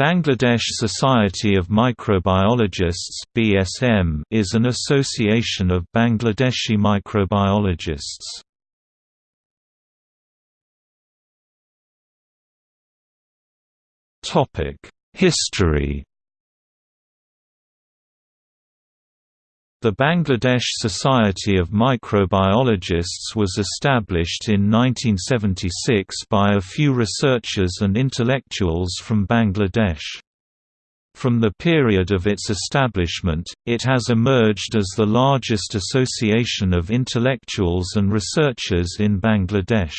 Bangladesh Society of Microbiologists (BSM) is an association of Bangladeshi microbiologists. Topic: History The Bangladesh Society of Microbiologists was established in 1976 by a few researchers and intellectuals from Bangladesh. From the period of its establishment, it has emerged as the largest association of intellectuals and researchers in Bangladesh.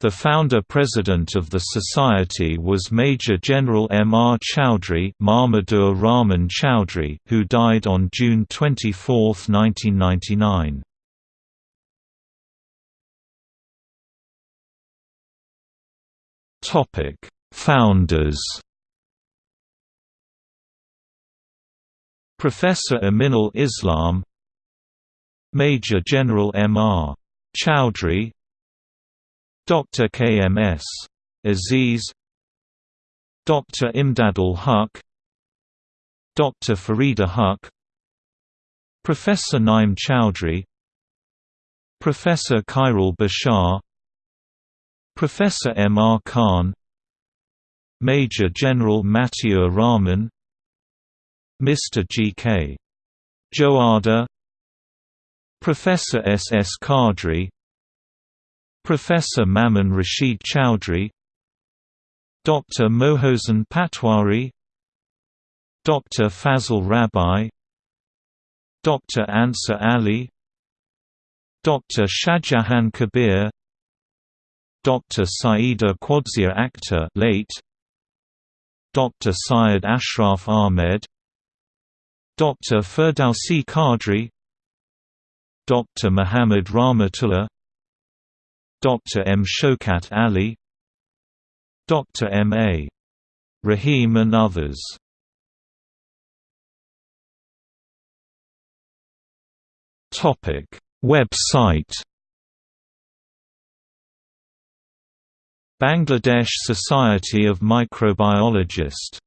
The founder-president of the society was Major General M. R. Chowdhury Rahman Chowdhury, who died on June 24, 1999. Founders Professor Aminul Islam Major General M. R. Chowdhury Dr. KMS. Aziz Dr. Imdadul Huq Dr. Farida Huq Professor Naim Chowdhury Professor Khairul Bashar Professor M. R. Khan Major General Matiur Rahman Mr. G. K. Joada Professor S. S. Professor Mamun Rashid Chowdhury Dr. Mohosen Patwari Dr. Fazl Rabbi Dr. Ansar Ali Dr. Shahjahan Kabir Dr. Saida Quadzia Akhtar late Dr. Syed Ashraf Ahmed Dr. Ferdowsi Qadri Dr. Muhammad Rahmatullah Dr. M. Shokat Ali Dr. M. A. Rahim and others Website Bangladesh Society of Microbiologists